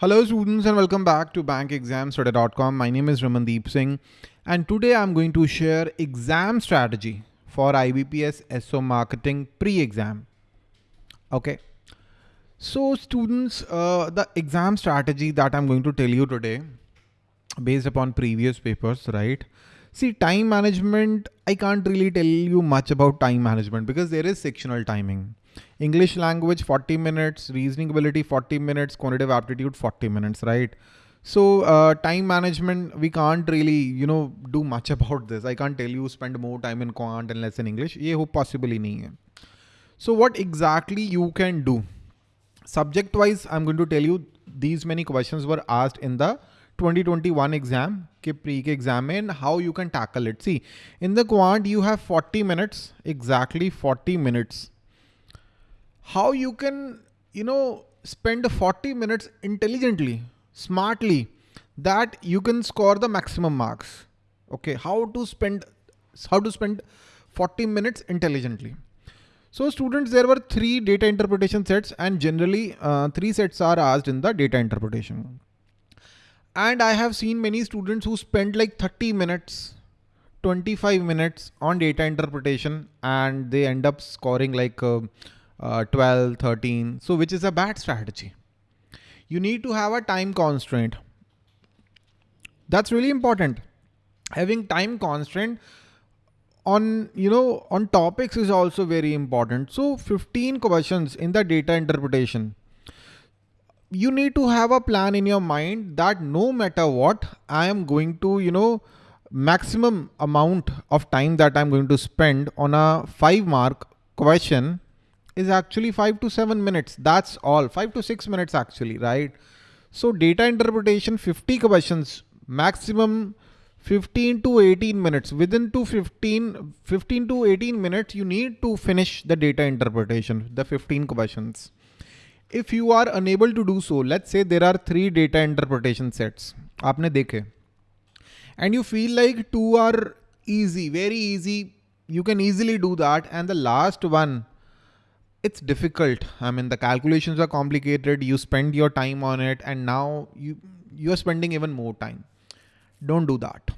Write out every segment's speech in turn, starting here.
Hello students and welcome back to bankexamstudy.com. My name is Ramandeep Singh and today I'm going to share exam strategy for IBPS SO marketing pre-exam. Okay. So students, uh, the exam strategy that I'm going to tell you today based upon previous papers, right? See time management, I can't really tell you much about time management because there is sectional timing. English language 40 minutes, reasoning ability 40 minutes, quantitative aptitude 40 minutes, right? So uh, time management, we can't really, you know, do much about this. I can't tell you spend more time in quant and less in English. ये हो possible ही नहीं है. So what exactly you can do? Subject wise, I'm going to tell you these many questions were asked in the 2021 exam के pre के how you can tackle it. See, in the quant you have 40 minutes, exactly 40 minutes how you can, you know, spend 40 minutes intelligently, smartly, that you can score the maximum marks. Okay, how to spend, how to spend 40 minutes intelligently. So students, there were three data interpretation sets and generally uh, three sets are asked in the data interpretation. And I have seen many students who spend like 30 minutes 25 minutes on data interpretation and they end up scoring like uh, uh, 12, 13. So which is a bad strategy. You need to have a time constraint. That's really important. Having time constraint on, you know, on topics is also very important. So 15 questions in the data interpretation. You need to have a plan in your mind that no matter what, I am going to, you know, maximum amount of time that I'm going to spend on a five mark question is actually five to seven minutes. That's all five to six minutes actually, right? So data interpretation, 50 questions, maximum 15 to 18 minutes. Within to 15, 15 to 18 minutes, you need to finish the data interpretation, the 15 questions. If you are unable to do so, let's say there are three data interpretation sets. आपने देखे. And you feel like two are easy, very easy. You can easily do that. And the last one, it's difficult. I mean, the calculations are complicated. You spend your time on it and now you, you're spending even more time. Don't do that.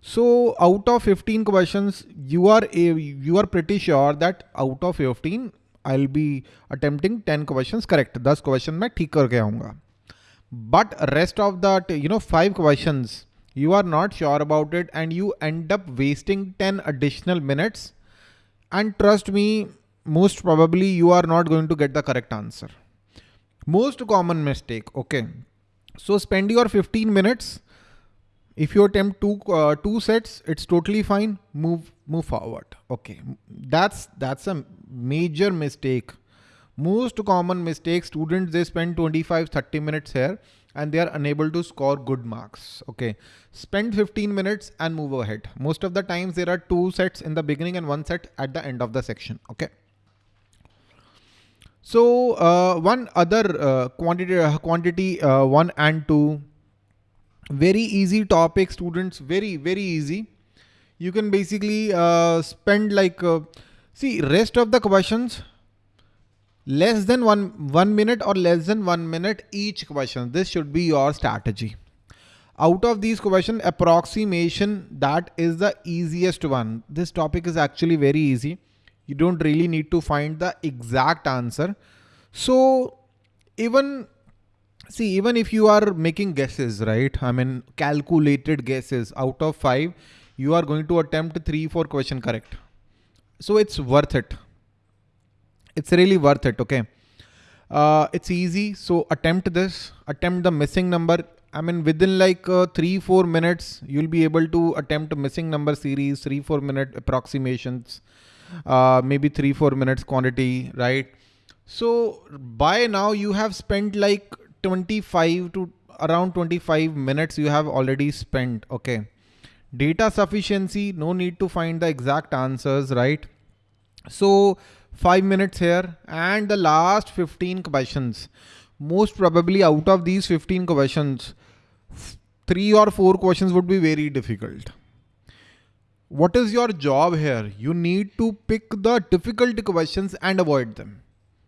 So out of 15 questions, you are a, you are pretty sure that out of 15, I'll be attempting 10 questions correct. 10 question मैं ठीक करके आऊँगा. But rest of that, you know, five questions, you are not sure about it and you end up wasting 10 additional minutes. And trust me, most probably you are not going to get the correct answer. Most common mistake. Okay. So spend your 15 minutes. if you attempt two, uh, two sets, it's totally fine. Move, move forward. Okay. That's, that's a major mistake. Most common mistake students, they spend 25, 30 minutes here and they are unable to score good marks. Okay. Spend 15 minutes and move ahead. Most of the times there are two sets in the beginning and one set at the end of the section. Okay. So uh, one other uh, quantity, uh, quantity uh, one and two, very easy topic students, very, very easy. You can basically uh, spend like, uh, see rest of the questions, less than one, one minute or less than one minute each question. This should be your strategy. Out of these question approximation, that is the easiest one. This topic is actually very easy you don't really need to find the exact answer. So even see, even if you are making guesses, right? I mean, calculated guesses out of five, you are going to attempt three, four question correct. So it's worth it. It's really worth it. Okay. Uh, it's easy. So attempt this, attempt the missing number. I mean, within like uh, three, four minutes, you'll be able to attempt missing number series, three, four minute approximations uh, maybe three, four minutes quantity, right? So by now you have spent like 25 to around 25 minutes you have already spent. Okay. Data sufficiency, no need to find the exact answers, right? So five minutes here and the last 15 questions. Most probably out of these 15 questions, three or four questions would be very difficult what is your job here? You need to pick the difficult questions and avoid them.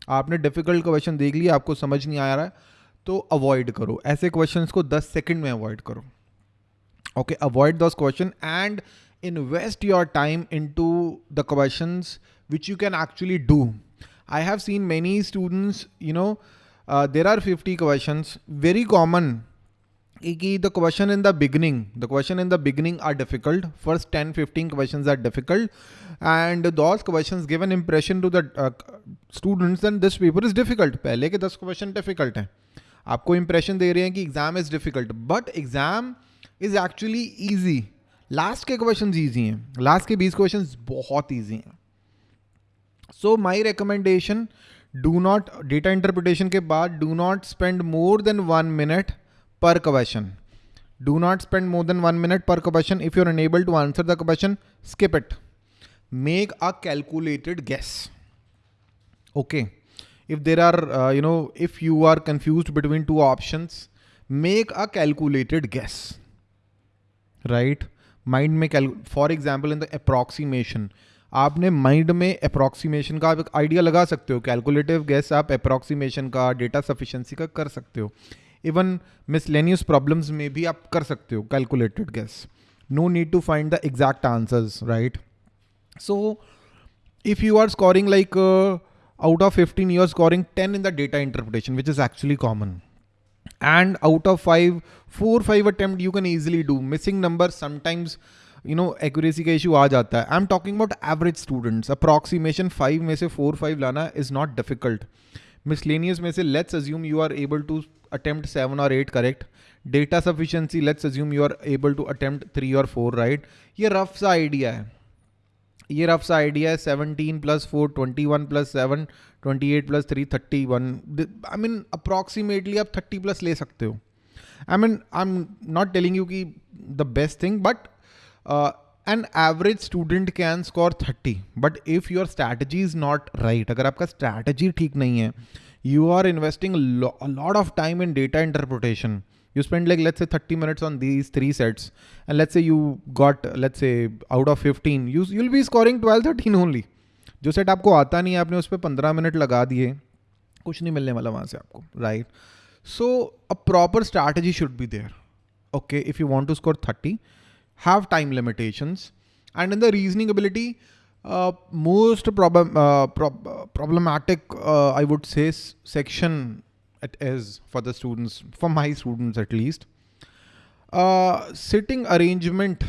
आपने difficult question देख लिया आपको समझ नहीं आ रहा है तो avoid करो। ऐसे क्वेश्चंस को 10 सेकंड में अवॉइड करो। Okay avoid these question and invest your time into the questions which you can actually do I have seen many students you know there are 50 questions very common कि the question in the beginning the question in the beginning are difficult first ten fifteen question are difficult and these question give an impression to the students and this paper is difficult पहले के दस question difficult हैं। आपको impression दे रहे हैं कि exam is difficult but exam is actually easy last के question easy हैं. लास्ट के बीस क्वेश्चन बहुत ईजी हैं. So my recommendation do not data interpretation के बाद do not spend more than one minute पर question do not spend more than one minute पर question if you are unable to answer the question skip it make a calculated guess okay if there are uh, you know if you are confused between two options make a calculated guess right? Mind mein cal for example in the approximation आपने mind में approximation का आप एक idea लगा सकते हो calculative guess आप approximation का डेटा सफिशेंसी का कर सकते हो। इवन मिसलेनियस प्रॉब्लम्स में भी आप कर सकते हो calculated guess no need to find the exact answers right so if you are scoring like out of 15 you're scoring 10 in the data interpretation which is actually common and out of 5 4 5 attempt you can easily do missing numbers sometimes you know accuracy का issue आ जाता है I'm talking about average students approximation 5 में से 4 5 लाना is not difficult miscellaneous में से let's assume you are able to attempt 7 or 8 correct data sufficiency let's assume you are able to attempt 3 or 4 right ये rough सा idea है ये rough सा आइडिया है 17 plus four twenty one plus seven twenty eight plus three thirty one I mean approximately आप thirty plus ले सकते हो. I mean I am not telling you की the best thing but an average student can score thirty but if your strategy is not right अगर आपका strategy ठीक नहीं है you are investing lot of time in data interpretation. You spend like, let's say 30 minutes on these three sets. And let's say you got, let's say out of 15, you, you'll be scoring 12, 13 only. जो set आपको आता नहीं है आपने उस पर पंद्रह minute लगा दिए कुछ नहीं मिलने वाला वहाँ से आपको right so a proper strategy should be there okay if you want to score thirty have time limitations and in the reasoning ability uh, most problem uh, pro- problematic, uh, it is for the students, for my students at least. Uh, sitting arrangement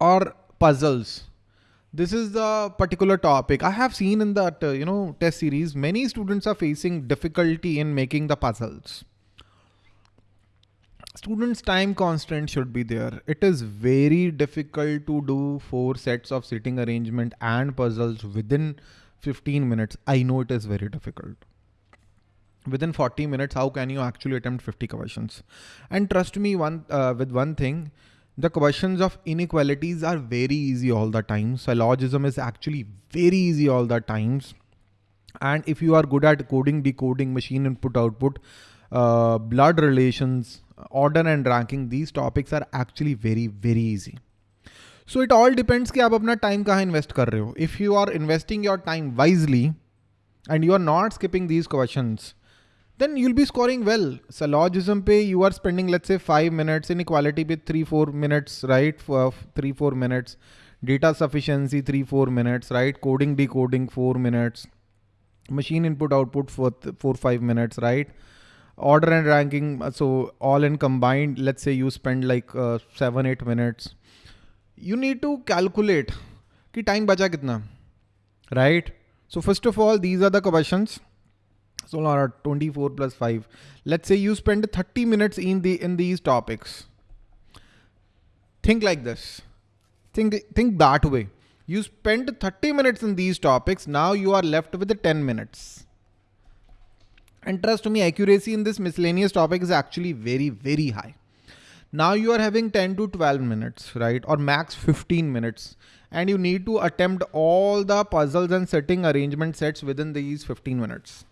or puzzles. This is the particular topic I have seen in that uh, you know test series. Many students are facing difficulty in making the puzzles students time constraint should be there. It is very difficult to do four sets of sitting arrangement and puzzles within 15 minutes. I know it is very difficult within 40 minutes, how can you actually attempt 50 questions? And trust me one uh, with one thing, the questions of inequalities are very easy all the time. Syllogism is actually very easy all the times. And if you are good at coding, decoding, machine input, output, uh, blood relations, order and ranking, these topics are actually very, very easy. So it all depends कि आप अपना time कहाँ invest कर रहे हो if you are investing your time wisely and you are not then you'll be scoring well. Syllogism पे you are spending let's say five minutes, inequality three four minutes, right? For three four minutes, data sufficiency three four minutes, right? Coding decoding four minutes, machine input output for four five minutes, right? order and ranking uh, so all in combined let's say you spend like uh, 7 8 minutes you need to calculate ki time bacha kitna right so first of all these are the questions so 24 plus 5 let's say you spend 30 minutes in the in these topics think like this think think that way you spend 30 minutes in these topics now you are left with 10 minutes and trust me, accuracy in this miscellaneous topic is actually very, very high. Now you are having 10 to 12 minutes, right? Or max 15 minutes. And you need to attempt all the puzzles and setting arrangement sets within these 15 minutes.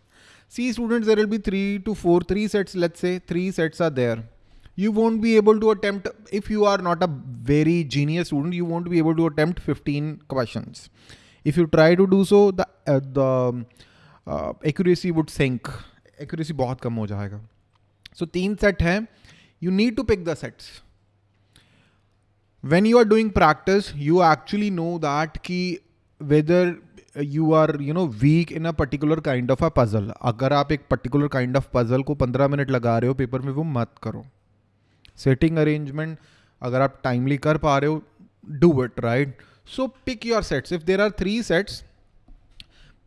See students, there will be three to four, three sets, let's say three sets are there. You won't be able to attempt, if you are not a very genius student, you won't be able to attempt 15 questions. If you try to do so, the, uh, the uh, accuracy would sink accuracy बहुत कम हो जाएगा So तीन set है. You need to pick the sets. When you are doing practice, you actually know that ki whether you are you know weak in a particular kind of a puzzle अगर आप एक particular kind of puzzle को पंद्रह minute लगा रहे हो paper में वो मत करो। सेटिंग अरेंजमेंट अगर आप टाइमली कर पा रहे हो do it right so pick your sets if there are three sets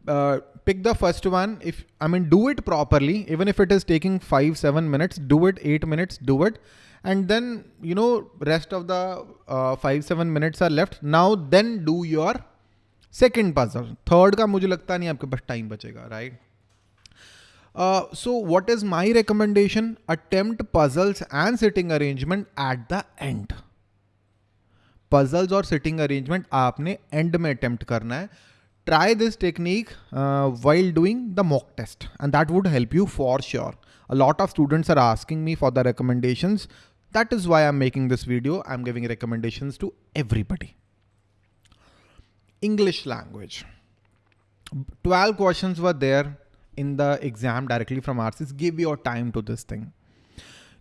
pick the first one if I mean do it properly even if it is taking five seven minutes do it eight minutes do it and then you know rest of the five seven minutes are left now then do your second puzzle third का मुझे लगता नहीं आपके पास time बचेगा right so what is my recommendation attempt puzzles and sitting arrangement at the end puzzles और sitting arrangement आपने end में अटेम्प्ट करना है। Try this technique while doing the mock test and that would help you for sure a lot of students are asking me for the recommendation that is why I am making this video I am giving recommendation to everybody English language. 12 questions were there in the exam directly from RCs. Give your time to this thing.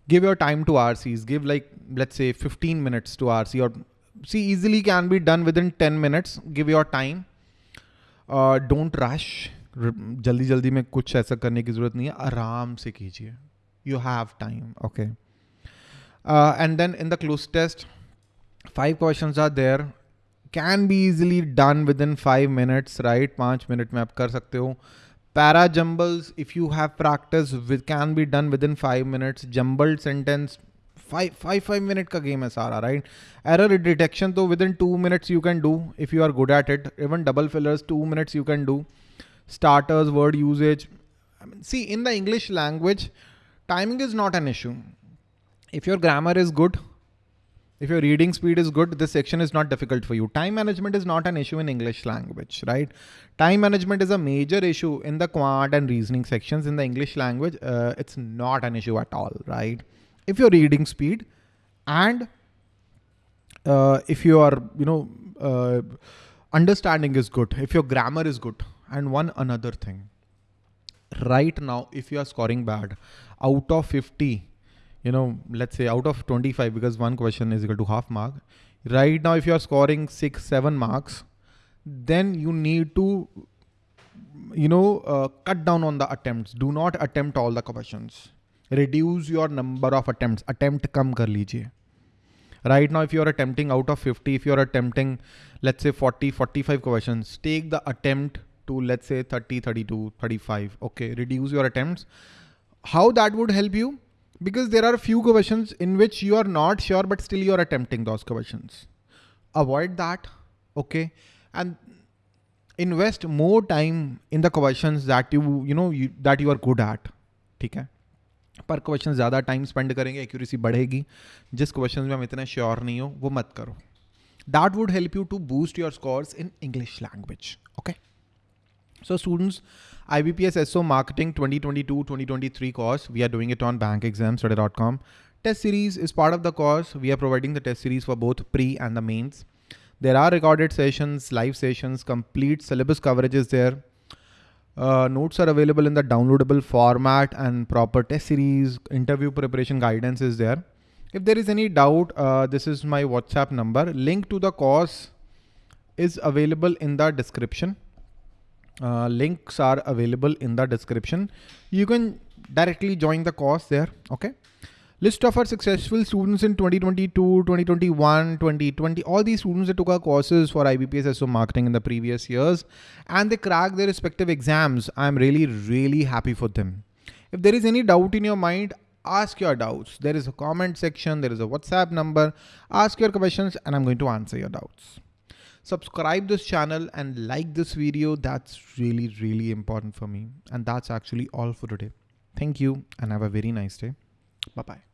Give your time to RCs. Give like, let's say 15 minutes to RC or see easily can be done within 10 minutes. Give your time. Uh, don't rush. जल्दी जल्दी में कुछ ऐसा करने की जरूरत नहीं है आराम से कीजिए you have time okay and then in the cloze test five questions are there can be easily done within five minutes right पाँच मिनट में आप कर सकते हो para jumbles if you have practice with can be done within five minutes jumbled sentence five five five minute का game है सारा right error detection तो within two minutes you can do if you are good at it even double fillers two minutes you can do starters word usage see in the english language timing is not an issue if your grammar is good if your reading speed is good, this section is not difficult for you. Time management is not an issue in English language, right? Time management is a major issue in the quant and reasoning sections in the English language. Uh, it's not an issue at all, right? If your reading speed and uh, if your, you know, uh, understanding is good, if your grammar is good, and one another thing, right now, if you are scoring bad, out of 50, you know, let's say out of 25, because one question is equal to half mark, right now, if you are scoring six, seven marks, then you need to, you know, uh, cut down on the attempts. Do not attempt all the questions. Reduce your number of attempts. Attempt kam kar lijiye. Right now, if you are attempting out of 50, if you are attempting, let's say 40, 45 questions, take the attempt to let's say 30, 32, 35. Okay, reduce your attempts. How that would help you? because there are a few questions in which you are not sure, but still you are attempting those questions. Avoid that. Okay. And invest more time in the questions that you, you know, you, that you are good at. ठीक है पर question ज़्यादा time spend करेंगे accuracy बढ़ेगी जिस question में हम इतने श्योर नहीं हो वो मत करो that would help you to boost your scores in English language okay So students, IBPS SO Marketing 2022-2023 course, we are doing it on bankexamstudy.com. Test series is part of the course. We are providing the test series for both pre and the mains. There are recorded sessions, live sessions, complete syllabus coverage is there. Uh, notes are available in the downloadable format and proper test series, interview preparation guidance is there. If there is any doubt, uh, this is my WhatsApp number. Link to the course is available in the description. Uh, links are available in the description. You can directly join the course there. Okay. List of our successful students in 2022, 2021, 2020, all these students that took our courses for IBPS SO marketing in the previous years and they cracked their respective exams. I'm really, really happy for them. If there is any doubt in your mind, ask your doubts. There is a comment section, there is a WhatsApp number, ask your questions and I'm going to answer your doubts subscribe this channel and like this video. That's really, really important for me. And that's actually all for today. Thank you and have a very nice day. Bye-bye.